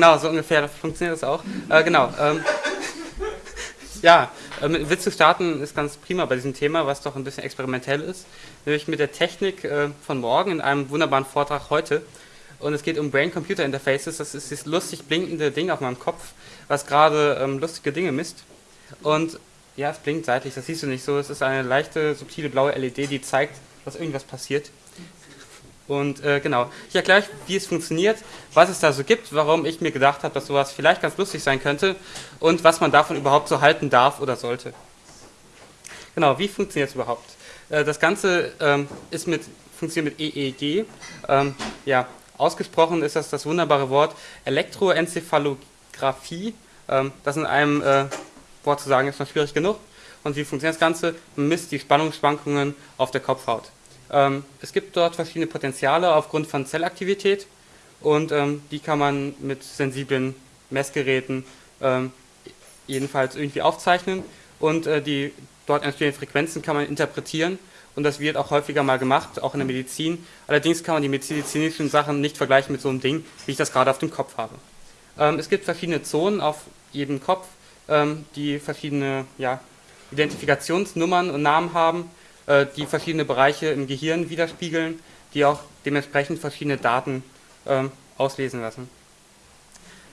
Genau, so ungefähr funktioniert das auch. Äh, genau. Ähm, ja, mit Witz zu starten ist ganz prima bei diesem Thema, was doch ein bisschen experimentell ist. Nämlich mit der Technik äh, von morgen in einem wunderbaren Vortrag heute. Und es geht um Brain-Computer-Interfaces. Das ist dieses lustig blinkende Ding auf meinem Kopf, was gerade ähm, lustige Dinge misst. Und ja, es blinkt seitlich, das siehst du nicht so. Es ist eine leichte, subtile blaue LED, die zeigt, dass irgendwas passiert. Und äh, genau, ich erkläre euch, wie es funktioniert, was es da so gibt, warum ich mir gedacht habe, dass sowas vielleicht ganz lustig sein könnte und was man davon überhaupt so halten darf oder sollte. Genau, wie funktioniert es überhaupt? Äh, das Ganze ähm, ist mit, funktioniert mit EEG. Ähm, ja, ausgesprochen ist das das wunderbare Wort Elektroenzephalographie. Ähm, das in einem äh, Wort zu sagen ist noch schwierig genug. Und wie funktioniert das Ganze? Man misst die Spannungsschwankungen auf der Kopfhaut. Ähm, es gibt dort verschiedene Potenziale aufgrund von Zellaktivität und ähm, die kann man mit sensiblen Messgeräten ähm, jedenfalls irgendwie aufzeichnen und äh, die dort entstehenden Frequenzen kann man interpretieren und das wird auch häufiger mal gemacht, auch in der Medizin. Allerdings kann man die medizinischen Sachen nicht vergleichen mit so einem Ding, wie ich das gerade auf dem Kopf habe. Es gibt verschiedene Zonen auf jedem Kopf, die verschiedene ja, Identifikationsnummern und Namen haben äh, die verschiedene Bereiche im Gehirn widerspiegeln, die auch dementsprechend verschiedene Daten ähm, auslesen lassen.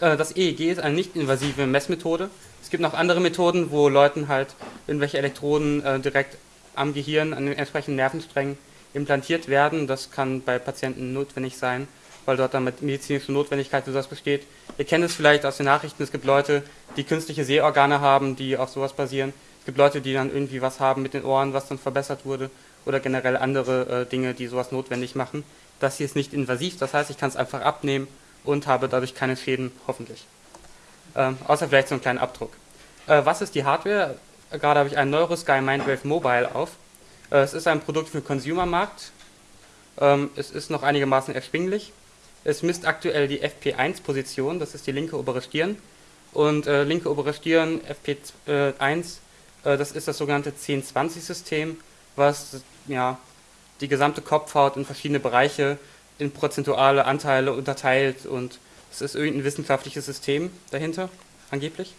Äh, das EEG ist eine nicht-invasive Messmethode. Es gibt noch andere Methoden, wo Leuten halt irgendwelche Elektroden äh, direkt am Gehirn, an den entsprechenden Nervensträngen implantiert werden. Das kann bei Patienten notwendig sein, weil dort dann medizinische Notwendigkeit für das besteht. Ihr kennt es vielleicht aus den Nachrichten, es gibt Leute, die künstliche Sehorgane haben, die auf sowas basieren. Es gibt Leute, die dann irgendwie was haben mit den Ohren, was dann verbessert wurde oder generell andere äh, Dinge, die sowas notwendig machen. Das hier ist nicht invasiv, das heißt, ich kann es einfach abnehmen und habe dadurch keine Schäden, hoffentlich. Ähm, außer vielleicht so einen kleinen Abdruck. Äh, was ist die Hardware? Gerade habe ich einen Neurosky Mindwave Mobile auf. Äh, es ist ein Produkt für den Consumermarkt. Ähm, es ist noch einigermaßen erschwinglich. Es misst aktuell die FP1-Position, das ist die linke obere Stirn. Und äh, linke obere Stirn, FP1, äh, das ist das sogenannte 10-20-System, was ja, die gesamte Kopfhaut in verschiedene Bereiche in prozentuale Anteile unterteilt und es ist irgendein wissenschaftliches System dahinter, angeblich.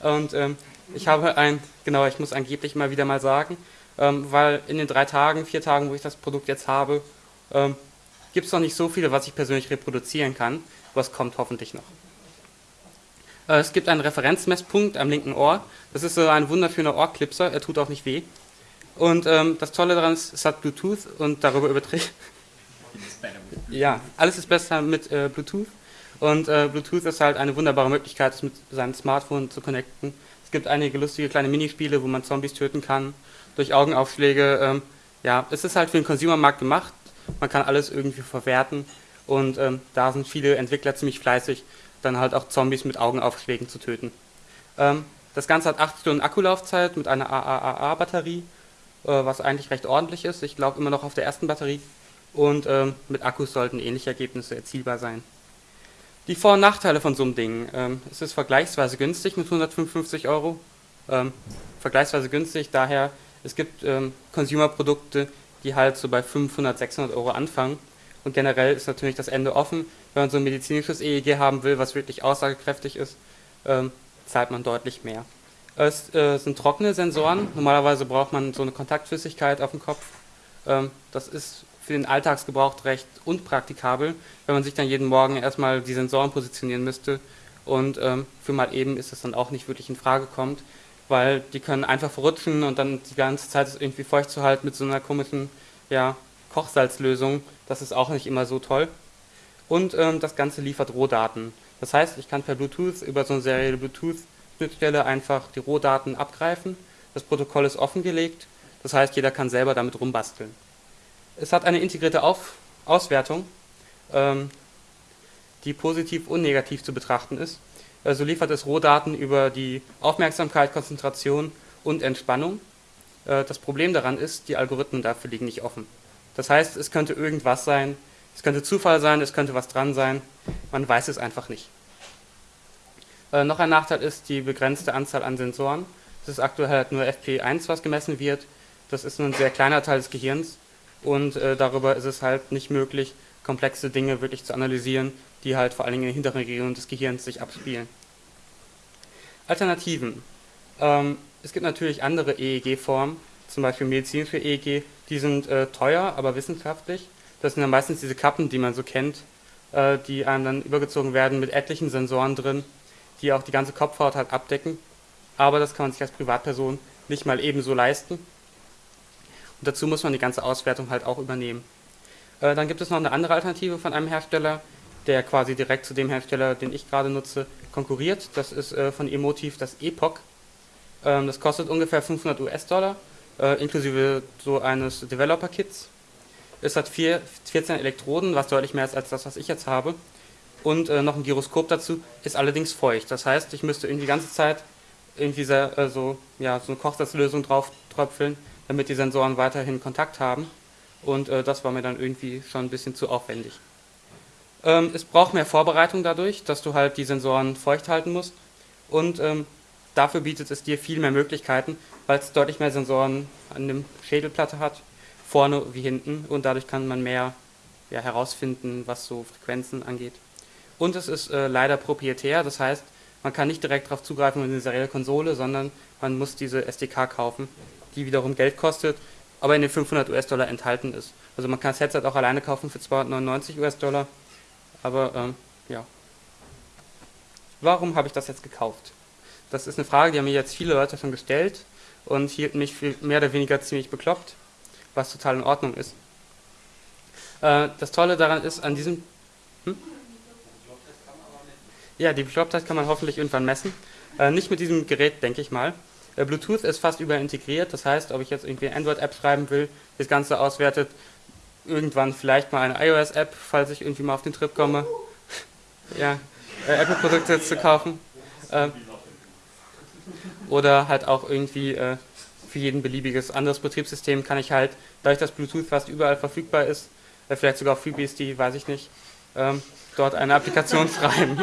Und ähm, ich habe ein, genau, ich muss angeblich mal wieder mal sagen, ähm, weil in den drei Tagen, vier Tagen, wo ich das Produkt jetzt habe, ähm, gibt es noch nicht so viele, was ich persönlich reproduzieren kann, was kommt hoffentlich noch. Äh, es gibt einen Referenzmesspunkt am linken Ohr. Das ist so ein wunderschöner Ohrclipser, er tut auch nicht weh. Und ähm, das Tolle daran ist, es hat Bluetooth und darüber überträgt. Ja, alles ist besser mit äh, Bluetooth. Und äh, Bluetooth ist halt eine wunderbare Möglichkeit, es mit seinem Smartphone zu connecten. Es gibt einige lustige kleine Minispiele, wo man Zombies töten kann, durch Augenaufschläge. Ähm, ja, es ist halt für den Consumermarkt gemacht. Man kann alles irgendwie verwerten. Und ähm, da sind viele Entwickler ziemlich fleißig dann halt auch Zombies mit Augenaufschlägen zu töten. Ähm, das Ganze hat 8 Stunden Akkulaufzeit mit einer AAA-Batterie, äh, was eigentlich recht ordentlich ist. Ich glaube immer noch auf der ersten Batterie. Und ähm, mit Akkus sollten ähnliche Ergebnisse erzielbar sein. Die Vor- und Nachteile von so einem Ding. Ähm, es ist vergleichsweise günstig mit 155 Euro. Ähm, vergleichsweise günstig, daher es gibt ähm, Consumer-Produkte, die halt so bei 500, 600 Euro anfangen. Und generell ist natürlich das Ende offen. Wenn man so ein medizinisches EEG haben will, was wirklich aussagekräftig ist, ähm, zahlt man deutlich mehr. Es äh, sind trockene Sensoren. Normalerweise braucht man so eine Kontaktflüssigkeit auf dem Kopf. Ähm, das ist für den Alltagsgebrauch recht unpraktikabel, wenn man sich dann jeden Morgen erstmal die Sensoren positionieren müsste. Und ähm, für mal eben ist das dann auch nicht wirklich in Frage kommt, weil die können einfach verrutschen und dann die ganze Zeit ist irgendwie feucht zu halten mit so einer komischen ja, Kochsalzlösung, das ist auch nicht immer so toll. Und ähm, das Ganze liefert Rohdaten. Das heißt, ich kann per Bluetooth über so eine serielle Bluetooth-Schnittstelle einfach die Rohdaten abgreifen. Das Protokoll ist offengelegt, das heißt, jeder kann selber damit rumbasteln. Es hat eine integrierte Auf Auswertung, ähm, die positiv und negativ zu betrachten ist. Also liefert es Rohdaten über die Aufmerksamkeit, Konzentration und Entspannung. Äh, das Problem daran ist, die Algorithmen dafür liegen nicht offen. Das heißt, es könnte irgendwas sein, es könnte Zufall sein, es könnte was dran sein, man weiß es einfach nicht. Äh, noch ein Nachteil ist die begrenzte Anzahl an Sensoren. Es ist aktuell halt nur FP1, was gemessen wird. Das ist nur ein sehr kleiner Teil des Gehirns und äh, darüber ist es halt nicht möglich, komplexe Dinge wirklich zu analysieren, die halt vor allen Dingen in den hinteren Regionen des Gehirns sich abspielen. Alternativen. Ähm, es gibt natürlich andere EEG-Formen, zum Beispiel medizinische EEG, die sind äh, teuer, aber wissenschaftlich. Das sind dann meistens diese Kappen, die man so kennt, äh, die einem dann übergezogen werden mit etlichen Sensoren drin, die auch die ganze Kopfhaut halt abdecken. Aber das kann man sich als Privatperson nicht mal ebenso leisten. Und dazu muss man die ganze Auswertung halt auch übernehmen. Äh, dann gibt es noch eine andere Alternative von einem Hersteller, der quasi direkt zu dem Hersteller, den ich gerade nutze, konkurriert. Das ist äh, von Emotiv das Epoch. Ähm, das kostet ungefähr 500 US-Dollar, äh, inklusive so eines Developer-Kits. Es hat vier, 14 Elektroden, was deutlich mehr ist als das, was ich jetzt habe. Und äh, noch ein Gyroskop dazu, ist allerdings feucht. Das heißt, ich müsste irgendwie die ganze Zeit irgendwie sehr, äh, so, ja, so eine Kochsalzlösung drauf tröpfeln, damit die Sensoren weiterhin Kontakt haben. Und äh, das war mir dann irgendwie schon ein bisschen zu aufwendig. Ähm, es braucht mehr Vorbereitung dadurch, dass du halt die Sensoren feucht halten musst. Und ähm, dafür bietet es dir viel mehr Möglichkeiten, weil es deutlich mehr Sensoren an der Schädelplatte hat, vorne wie hinten. Und dadurch kann man mehr ja, herausfinden, was so Frequenzen angeht. Und es ist äh, leider proprietär, das heißt, man kann nicht direkt darauf zugreifen in eine serielle Konsole, sondern man muss diese SDK kaufen, die wiederum Geld kostet, aber in den 500 US-Dollar enthalten ist. Also man kann das Headset auch alleine kaufen für 299 US-Dollar, aber ähm, ja. Warum habe ich das jetzt gekauft? Das ist eine Frage, die haben mir jetzt viele Leute schon gestellt und hielten mich für mehr oder weniger ziemlich bekloppt, was total in Ordnung ist. Äh, das Tolle daran ist, an diesem... Hm? Ja, die Beklopftheit kann man hoffentlich irgendwann messen. Äh, nicht mit diesem Gerät, denke ich mal. Äh, Bluetooth ist fast überall integriert, das heißt, ob ich jetzt irgendwie eine Android-App schreiben will, das Ganze auswertet, irgendwann vielleicht mal eine iOS-App, falls ich irgendwie mal auf den Trip komme, ja, äh, Apple-Produkte zu kaufen. Äh, oder halt auch irgendwie äh, für jeden beliebiges anderes Betriebssystem kann ich halt, dadurch dass Bluetooth fast überall verfügbar ist, äh, vielleicht sogar auf FreeBSD, weiß ich nicht, ähm, dort eine Applikation schreiben,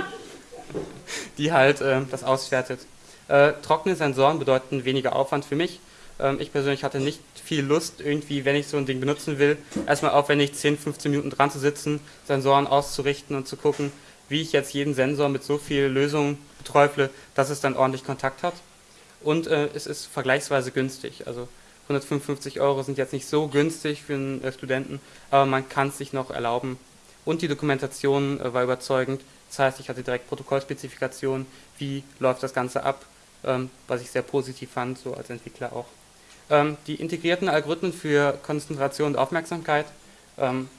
die halt äh, das auswertet. Äh, trockene Sensoren bedeuten weniger Aufwand für mich. Ähm, ich persönlich hatte nicht viel Lust, irgendwie, wenn ich so ein Ding benutzen will, erstmal aufwendig 10, 15 Minuten dran zu sitzen, Sensoren auszurichten und zu gucken, wie ich jetzt jeden Sensor mit so viel Lösung beträufle, dass es dann ordentlich Kontakt hat. Und äh, es ist vergleichsweise günstig. Also 155 Euro sind jetzt nicht so günstig für einen äh, Studenten, aber man kann es sich noch erlauben. Und die Dokumentation äh, war überzeugend. Das heißt, ich hatte direkt Protokollspezifikationen, wie läuft das Ganze ab, ähm, was ich sehr positiv fand, so als Entwickler auch. Ähm, die integrierten Algorithmen für Konzentration und Aufmerksamkeit ähm,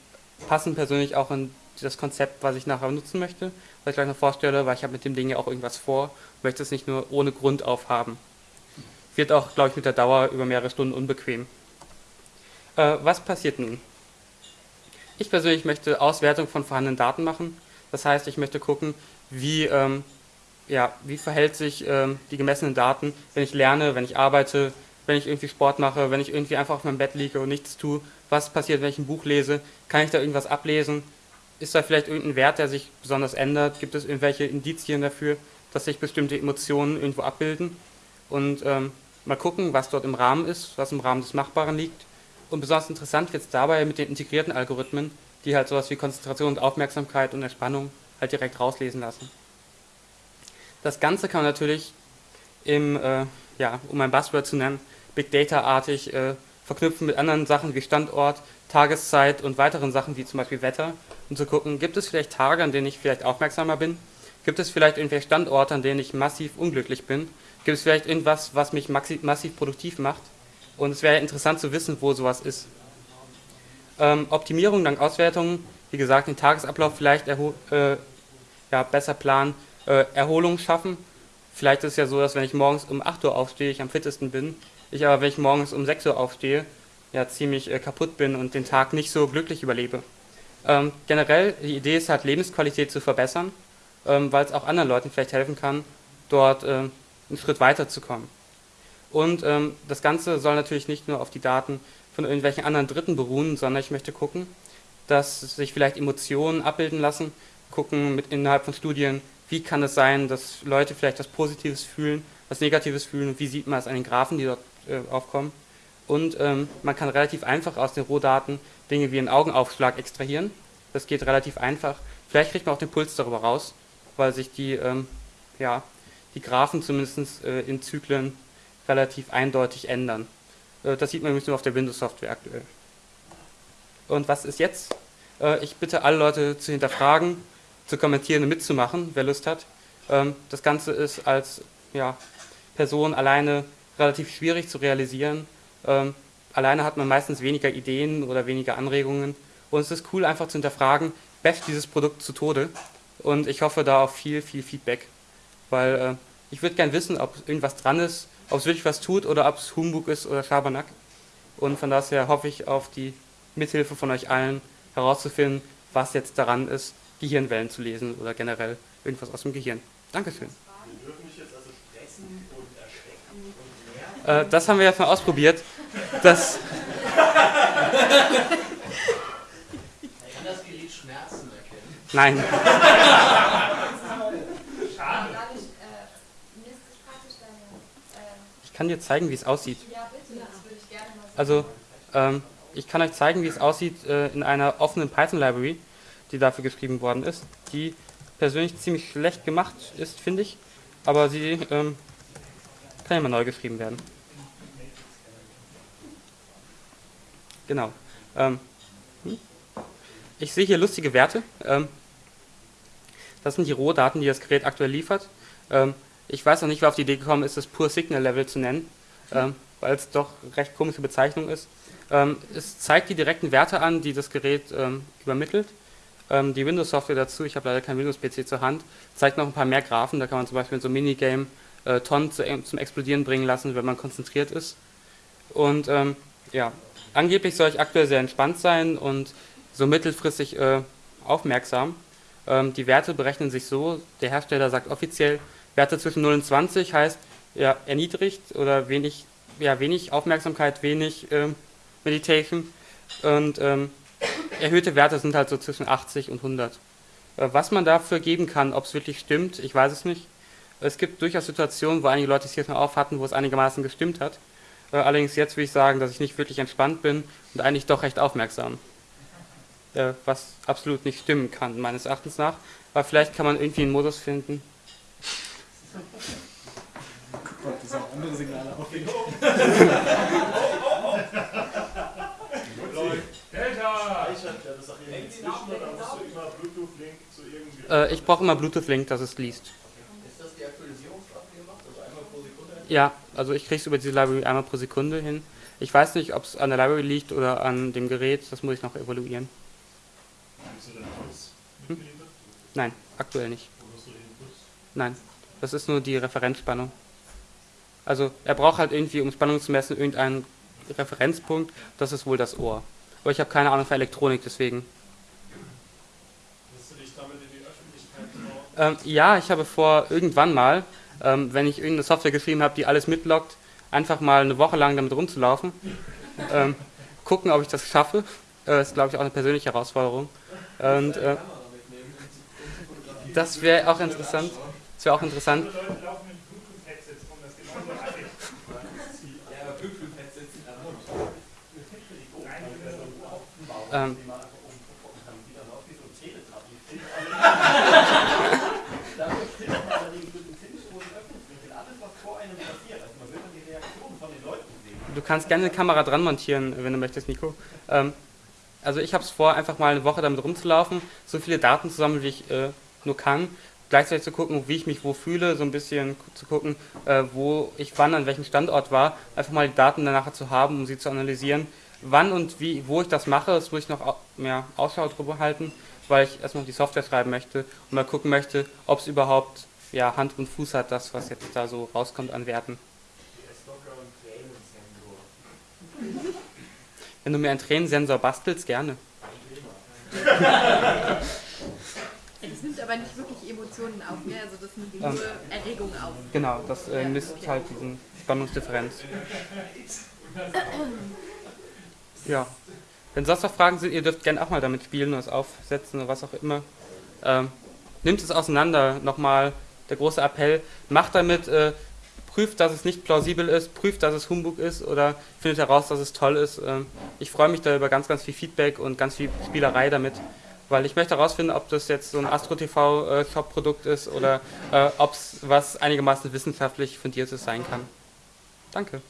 passen persönlich auch in das Konzept, was ich nachher nutzen möchte, was ich gleich noch vorstelle, weil ich habe mit dem Ding ja auch irgendwas vor, möchte es nicht nur ohne Grund aufhaben. Wird auch, glaube ich, mit der Dauer über mehrere Stunden unbequem. Äh, was passiert nun? Ich persönlich möchte Auswertung von vorhandenen Daten machen. Das heißt, ich möchte gucken, wie ähm, ja, wie verhält sich ähm, die gemessenen Daten, wenn ich lerne, wenn ich arbeite, wenn ich irgendwie Sport mache, wenn ich irgendwie einfach auf meinem Bett liege und nichts tue, was passiert, wenn ich ein Buch lese, kann ich da irgendwas ablesen, ist da vielleicht irgendein Wert, der sich besonders ändert, gibt es irgendwelche Indizien dafür, dass sich bestimmte Emotionen irgendwo abbilden und ähm, mal gucken, was dort im Rahmen ist, was im Rahmen des Machbaren liegt und besonders interessant wird es dabei mit den integrierten Algorithmen, die halt sowas wie Konzentration und Aufmerksamkeit und Entspannung halt direkt rauslesen lassen. Das Ganze kann man natürlich im, äh, ja, um ein Buzzword zu nennen, Big Data-artig äh, verknüpfen mit anderen Sachen wie Standort, Tageszeit und weiteren Sachen wie zum Beispiel Wetter, um zu gucken, gibt es vielleicht Tage, an denen ich vielleicht aufmerksamer bin? Gibt es vielleicht irgendwelche Standorte, an denen ich massiv unglücklich bin? Gibt es vielleicht irgendwas, was mich massiv produktiv macht? Und es wäre interessant zu wissen, wo sowas ist. Ähm, Optimierung dank Auswertungen, wie gesagt, den Tagesablauf vielleicht äh, ja, besser planen, äh, Erholung schaffen. Vielleicht ist es ja so, dass wenn ich morgens um 8 Uhr aufstehe, ich am fittesten bin. Ich aber, wenn ich morgens um 6 Uhr aufstehe, ja ziemlich äh, kaputt bin und den Tag nicht so glücklich überlebe. Ähm, generell, die Idee ist halt, Lebensqualität zu verbessern, ähm, weil es auch anderen Leuten vielleicht helfen kann, dort äh, einen Schritt weiterzukommen. Und ähm, das Ganze soll natürlich nicht nur auf die Daten von irgendwelchen anderen Dritten beruhen, sondern ich möchte gucken, dass sich vielleicht Emotionen abbilden lassen, gucken mit innerhalb von Studien, wie kann es sein, dass Leute vielleicht was Positives fühlen, was Negatives fühlen und wie sieht man es an den Graphen, die dort äh, aufkommen. und ähm, man kann relativ einfach aus den Rohdaten Dinge wie einen Augenaufschlag extrahieren. Das geht relativ einfach. Vielleicht kriegt man auch den Puls darüber raus, weil sich die, ähm, ja, die Graphen zumindest äh, in Zyklen relativ eindeutig ändern. Äh, das sieht man übrigens nur auf der Windows-Software aktuell. Und was ist jetzt? Äh, ich bitte alle Leute zu hinterfragen, zu kommentieren und mitzumachen, wer Lust hat. Ähm, das Ganze ist als ja, Person alleine relativ schwierig zu realisieren. Ähm, alleine hat man meistens weniger Ideen oder weniger Anregungen. Und es ist cool, einfach zu hinterfragen, best dieses Produkt zu Tode. Und ich hoffe da auf viel, viel Feedback. Weil äh, ich würde gerne wissen, ob irgendwas dran ist, ob es wirklich was tut oder ob es Humbug ist oder Schabernack. Und von daher hoffe ich auf die Mithilfe von euch allen herauszufinden, was jetzt daran ist, Gehirnwellen zu lesen oder generell irgendwas aus dem Gehirn. Dankeschön. Wir dürfen mich jetzt also stressen und erschrecken und mehr. Äh, das haben wir jetzt mal ausprobiert. Das, Kann das Gerät Schmerzen erkennen? Nein, ich kann dir zeigen, wie es aussieht. Also, ähm, ich kann euch zeigen, wie es aussieht äh, in einer offenen Python-Library, die dafür geschrieben worden ist, die persönlich ziemlich schlecht gemacht ist, finde ich, aber sie ähm, kann mal neu geschrieben werden. Genau. Ähm, hm? ich sehe hier lustige Werte. Ähm, das sind die Rohdaten, die das Gerät aktuell liefert. Ähm, ich weiß noch nicht, wer auf die Idee gekommen ist, das Pure Signal Level zu nennen, ähm, weil es doch recht komische Bezeichnung ist. Ähm, es zeigt die direkten Werte an, die das Gerät ähm, übermittelt. Ähm, die Windows-Software dazu, ich habe leider kein Windows-PC zur Hand, zeigt noch ein paar mehr Graphen. Da kann man zum Beispiel in so einem Minigame äh, Tonnen zu, zum Explodieren bringen lassen, wenn man konzentriert ist. Und ähm, ja, angeblich soll ich aktuell sehr entspannt sein und so mittelfristig äh, aufmerksam. Ähm, die Werte berechnen sich so, der Hersteller sagt offiziell, Werte zwischen 0 und 20 heißt ja, erniedrigt oder wenig, ja, wenig Aufmerksamkeit, wenig ähm, Meditation. Und ähm, erhöhte Werte sind halt so zwischen 80 und 100. Äh, was man dafür geben kann, ob es wirklich stimmt, ich weiß es nicht. Es gibt durchaus Situationen, wo einige Leute es hier schon auf hatten, wo es einigermaßen gestimmt hat. Äh, allerdings jetzt will ich sagen, dass ich nicht wirklich entspannt bin und eigentlich doch recht aufmerksam. Äh, was absolut nicht stimmen kann, meines Erachtens nach. Aber vielleicht kann man irgendwie einen Modus finden. Guck mal, das sind andere Signale auf. Ich brauche immer Bluetooth-Link, dass es liest. Ist das die Aktualisierungsrate, die ihr? Also einmal pro Sekunde? Ja, also ich kriege es über diese Library einmal pro Sekunde hin. Ich weiß nicht, ob es an der Library liegt oder an dem Gerät, das muss ich noch evaluieren. Hast du deinen Puls Hm? Nein, aktuell nicht. Nein, das ist nur die Referenzspannung. Also er braucht halt irgendwie, um Spannung zu messen, irgendeinen Referenzpunkt, das ist wohl das Ohr. Aber ich habe keine Ahnung von Elektronik, deswegen. Willst du dich damit in die Öffentlichkeit? Ähm, ja, ich habe vor, irgendwann mal, ähm, wenn ich irgendeine Software geschrieben habe, die alles mitloggt, einfach mal eine Woche lang damit rumzulaufen. Ähm, gucken, ob ich das schaffe. Äh, ist, glaube ich, auch eine persönliche Herausforderung. Und äh, das wäre auch interessant. Das wäre auch interessant. Ähm. Du kannst gerne eine Kamera dran montieren, wenn du möchtest, Nico. Ähm, also ich habe es vor, einfach mal eine Woche damit rumzulaufen, so viele Daten zu sammeln, wie ich äh, nur kann. Gleichzeitig zu gucken, wie ich mich wo fühle, so ein bisschen zu gucken, äh, wo ich wann an welchem Standort war. Einfach mal die Daten dann nachher zu haben, um sie zu analysieren. Wann und wie, wo ich das mache, das muss ich noch mehr Ausschau drüber halten, weil ich erstmal die Software schreiben möchte und mal gucken möchte, ob es überhaupt ja, Hand und Fuß hat, das, was jetzt da so rauskommt an Werten. Stocker und Tränensensor. Wenn du mir einen Tränensensor bastelst, gerne. Das nimmt aber nicht wirklich Emotionen auf, ne? Also das nimmt Ähm. nur Erregung auf. Genau, das äh, misst halt diesen Spannungsdifferenz. Ja. Wenn sonst noch Fragen sind, ihr dürft gerne auch mal damit spielen oder es aufsetzen oder was auch immer. Ähm, nimmt es auseinander, nochmal der große Appell. Macht damit äh, prüft, dass es nicht plausibel ist, prüft, dass es Humbug ist oder findet heraus, dass es toll ist. Ähm, ich freue mich da über ganz, ganz viel Feedback und ganz viel Spielerei damit, weil ich möchte herausfinden, ob das jetzt so ein Astro TV äh, ist oder äh, ob es was einigermaßen wissenschaftlich fundiertes sein kann. Danke.